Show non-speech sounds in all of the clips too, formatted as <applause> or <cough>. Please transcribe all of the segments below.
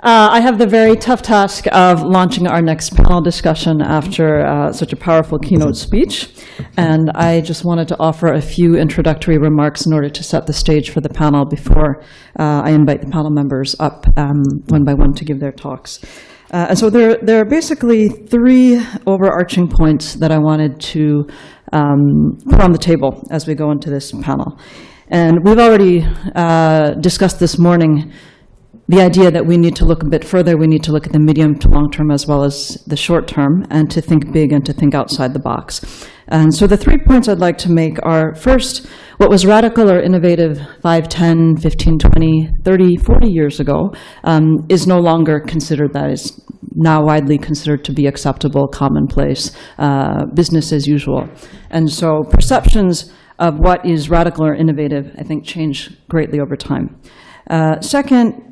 Uh, I have the very tough task of launching our next panel discussion after uh, such a powerful keynote speech. And I just wanted to offer a few introductory remarks in order to set the stage for the panel before uh, I invite the panel members up um, one by one to give their talks. Uh, and so there, there are basically three overarching points that I wanted to um, put on the table as we go into this panel. And we've already uh, discussed this morning the idea that we need to look a bit further, we need to look at the medium to long term as well as the short term, and to think big and to think outside the box. And so the three points I'd like to make are first, what was radical or innovative 5, 10, 15, 20, 30, 40 years ago um, is no longer considered that is now widely considered to be acceptable, commonplace, uh, business as usual. And so perceptions of what is radical or innovative, I think, change greatly over time. Uh, second,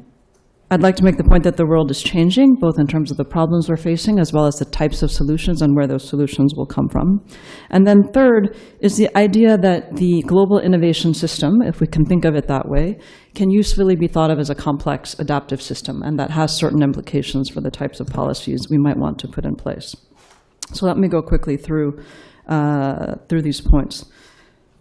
I'd like to make the point that the world is changing, both in terms of the problems we're facing, as well as the types of solutions and where those solutions will come from. And then third is the idea that the global innovation system, if we can think of it that way, can usefully be thought of as a complex adaptive system, and that has certain implications for the types of policies we might want to put in place. So let me go quickly through, uh, through these points.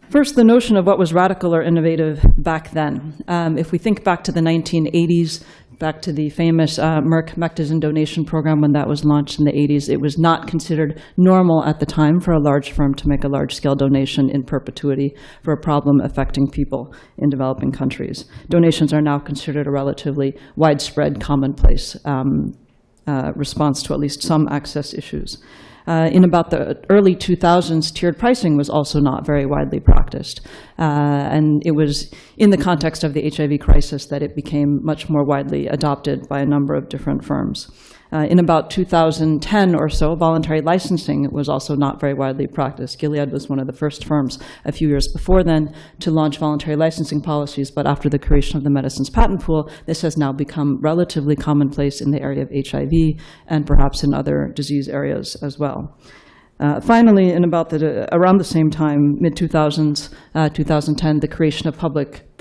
First, the notion of what was radical or innovative back then. Um, if we think back to the 1980s, back to the famous uh, Merck Mectizan donation program when that was launched in the 80s, it was not considered normal at the time for a large firm to make a large-scale donation in perpetuity for a problem affecting people in developing countries. Donations are now considered a relatively widespread, commonplace um, uh, response to at least some access issues. Uh, in about the early 2000s, tiered pricing was also not very widely practiced. Uh, and it was in the context of the HIV crisis that it became much more widely adopted by a number of different firms. Uh, in about 2010 or so, voluntary licensing was also not very widely practiced. Gilead was one of the first firms a few years before then to launch voluntary licensing policies, but after the creation of the medicines patent pool, this has now become relatively commonplace in the area of HIV and perhaps in other disease areas as well. Uh, finally, in about the, around the same time, mid-2000s, uh, 2010, the creation of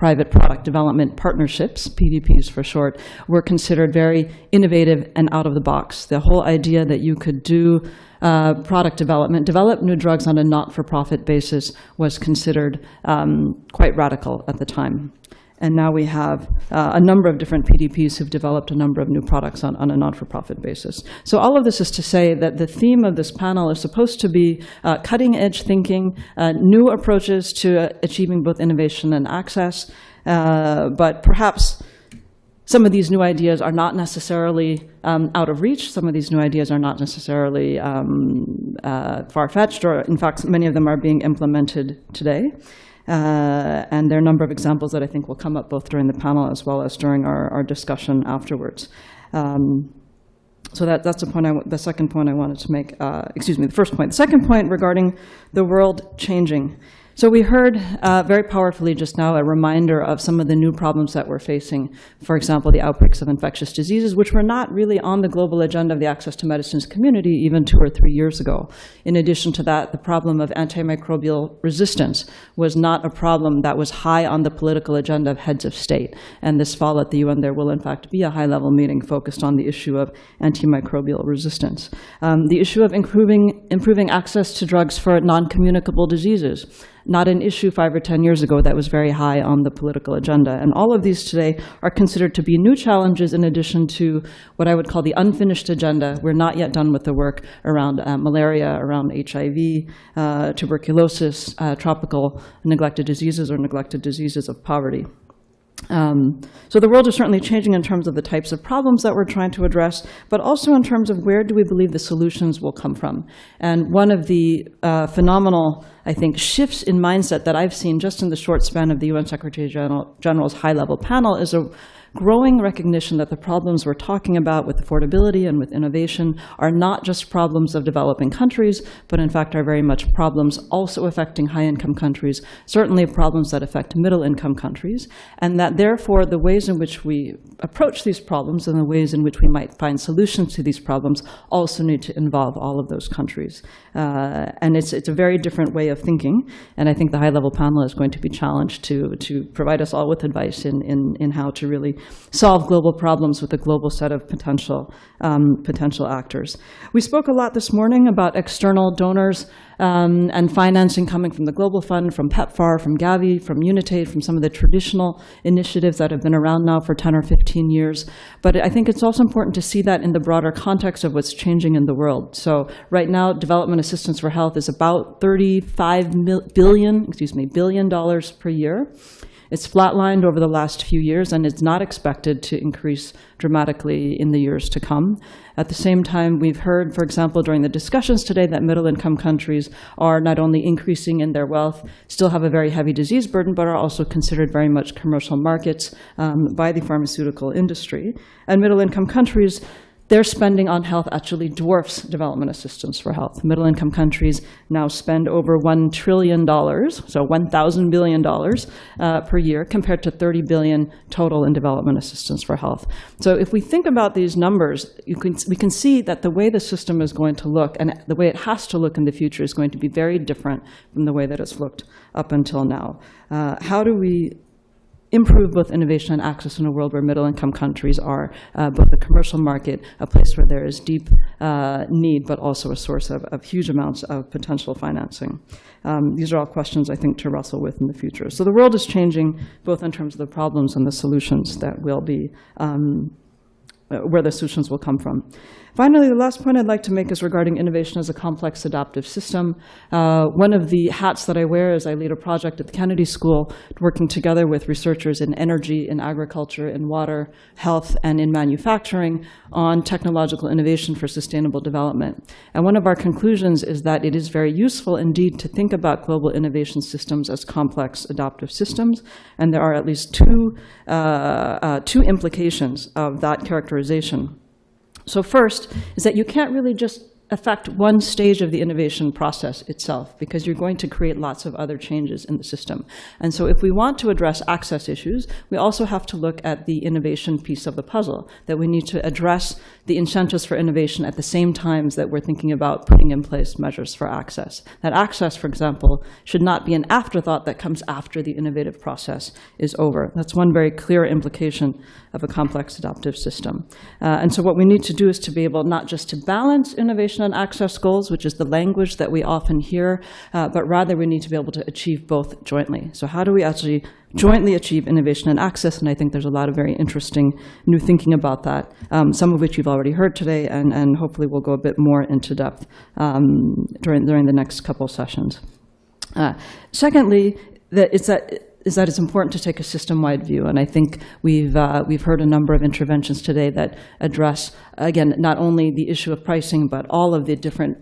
public-private product development partnerships, PDPs for short, were considered very innovative and out of the box. The whole idea that you could do uh, product development, develop new drugs on a not-for-profit basis was considered um, quite radical at the time. And now we have uh, a number of different PDPs who've developed a number of new products on, on a non-for-profit basis. So all of this is to say that the theme of this panel is supposed to be uh, cutting-edge thinking, uh, new approaches to uh, achieving both innovation and access, uh, but perhaps some of these new ideas are not necessarily um, out of reach. Some of these new ideas are not necessarily um, uh, far-fetched, or in fact, many of them are being implemented today. Uh, and there are a number of examples that I think will come up both during the panel as well as during our, our discussion afterwards. Um, so that, that's the, point I, the second point I wanted to make, uh, excuse me, the first point. The second point regarding the world changing. So we heard uh, very powerfully just now a reminder of some of the new problems that we're facing. For example, the outbreaks of infectious diseases, which were not really on the global agenda of the access to medicines community even two or three years ago. In addition to that, the problem of antimicrobial resistance was not a problem that was high on the political agenda of heads of state. And this fall at the UN, there will in fact be a high-level meeting focused on the issue of antimicrobial resistance. Um, the issue of improving, improving access to drugs for non-communicable diseases not an issue five or 10 years ago that was very high on the political agenda. And all of these today are considered to be new challenges in addition to what I would call the unfinished agenda. We're not yet done with the work around uh, malaria, around HIV, uh, tuberculosis, uh, tropical neglected diseases or neglected diseases of poverty. Um, so the world is certainly changing in terms of the types of problems that we're trying to address, but also in terms of where do we believe the solutions will come from. And one of the uh, phenomenal, I think, shifts in mindset that I've seen just in the short span of the UN Secretary General, General's high-level panel is a growing recognition that the problems we're talking about with affordability and with innovation are not just problems of developing countries, but in fact are very much problems also affecting high-income countries, certainly problems that affect middle-income countries, and that therefore the ways in which we approach these problems and the ways in which we might find solutions to these problems also need to involve all of those countries. Uh, and it's, it's a very different way of thinking, and I think the high-level panel is going to be challenged to, to provide us all with advice in, in, in how to really solve global problems with a global set of potential, um, potential actors. We spoke a lot this morning about external donors um, and financing coming from the Global Fund, from PEPFAR, from Gavi, from Unitaid, from some of the traditional initiatives that have been around now for 10 or 15 years. But I think it's also important to see that in the broader context of what's changing in the world. So right now, development assistance for health is about 35 mil- billion, excuse me, billion dollars per year. It's flatlined over the last few years and it's not expected to increase dramatically in the years to come. At the same time, we've heard, for example, during the discussions today that middle income countries are not only increasing in their wealth, still have a very heavy disease burden, but are also considered very much commercial markets um, by the pharmaceutical industry. And middle income countries their spending on health actually dwarfs development assistance for health. Middle income countries now spend over $1 trillion, so $1,000 billion uh, per year, compared to 30 billion total in development assistance for health. So if we think about these numbers, can, we can see that the way the system is going to look and the way it has to look in the future is going to be very different from the way that it's looked up until now. Uh, how do we improve both innovation and access in a world where middle-income countries are uh, both a commercial market, a place where there is deep uh, need, but also a source of, of, huge amounts of potential financing. Um, these are all questions, I think, to wrestle with in the future. So the world is changing, both in terms of the problems and the solutions that will be, um, where the solutions will come from. Finally, the last point I'd like to make is regarding innovation as a complex adaptive system. Uh, one of the hats that I wear is I lead a project at the Kennedy School working together with researchers in energy, in agriculture, in water, health, and in manufacturing on technological innovation for sustainable development. And one of our conclusions is that it is very useful indeed to think about global innovation systems as complex adaptive systems. And there are at least two, uh, uh, two implications of that characterization. So first is that you can't really just affect one stage of the innovation process itself because you're going to create lots of other changes in the system. And so if we want to address access issues, we also have to look at the innovation piece of the puzzle, that we need to address the incentives for innovation at the same times that we're thinking about putting in place measures for access. That access, for example, should not be an afterthought that comes after the innovative process is over. That's one very clear implication of a complex adaptive system. Uh, and so what we need to do is to be able not just to balance innovation and access goals, which is the language that we often hear, uh, but rather we need to be able to achieve both jointly. So how do we actually jointly achieve innovation and access? And I think there's a lot of very interesting new thinking about that, um, some of which you've already heard today, and, and hopefully we'll go a bit more into depth um, during, during the next couple sessions. Uh, secondly, that it's that is that it's important to take a system-wide view. And I think we've, uh, we've heard a number of interventions today that address, again, not only the issue of pricing, but all of the different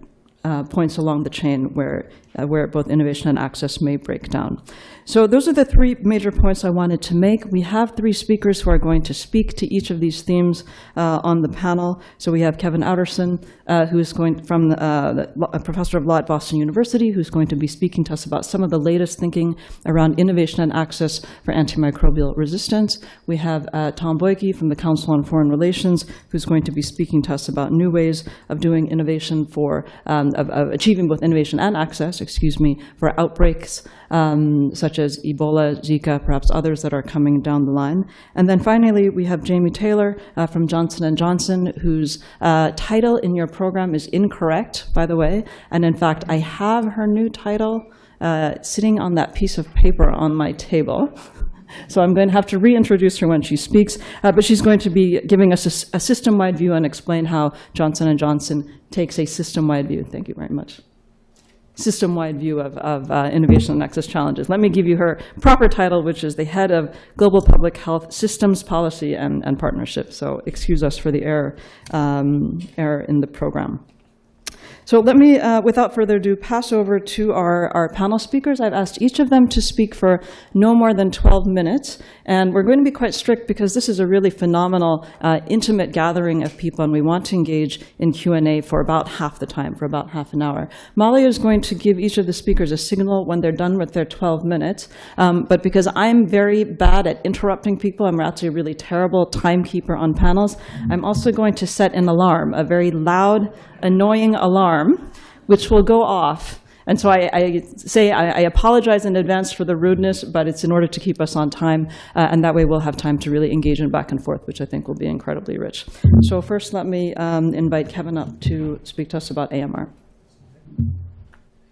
uh, points along the chain where, uh, where both innovation and access may break down. So those are the three major points I wanted to make. We have three speakers who are going to speak to each of these themes uh, on the panel. So we have Kevin Outterson, uh, who is going from uh, a professor of law at Boston University, who's going to be speaking to us about some of the latest thinking around innovation and access for antimicrobial resistance. We have uh, Tom Bollyky from the Council on Foreign Relations, who's going to be speaking to us about new ways of doing innovation for, um, of, of achieving both innovation and access, excuse me, for outbreaks um, such as Ebola, Zika, perhaps others that are coming down the line. And then finally, we have Jamie Taylor uh, from Johnson & Johnson, whose uh, title in your program is incorrect, by the way. And in fact, I have her new title uh, sitting on that piece of paper on my table. <laughs> So I'm going to have to reintroduce her when she speaks, uh, but she's going to be giving us a, a system-wide view and explain how Johnson & Johnson takes a system-wide view. Thank you very much system-wide view of, of uh, innovation and access challenges. Let me give you her proper title, which is the head of Global Public Health Systems Policy and, and Partnership. So excuse us for the error, um, error in the program. So let me, uh, without further ado, pass over to our, our panel speakers. I've asked each of them to speak for no more than 12 minutes. And we're going to be quite strict because this is a really phenomenal, uh, intimate gathering of people, and we want to engage in Q&A for about half the time, for about half an hour. Molly is going to give each of the speakers a signal when they're done with their 12 minutes. Um, but because I'm very bad at interrupting people, I'm actually a really terrible timekeeper on panels, I'm also going to set an alarm, a very loud, annoying alarm, which will go off And so I, I say I, I apologize in advance for the rudeness, but it's in order to keep us on time, uh, and that way we'll have time to really engage in back and forth, which I think will be incredibly rich. So first, let me um, invite Kevin up to speak to us about AMR.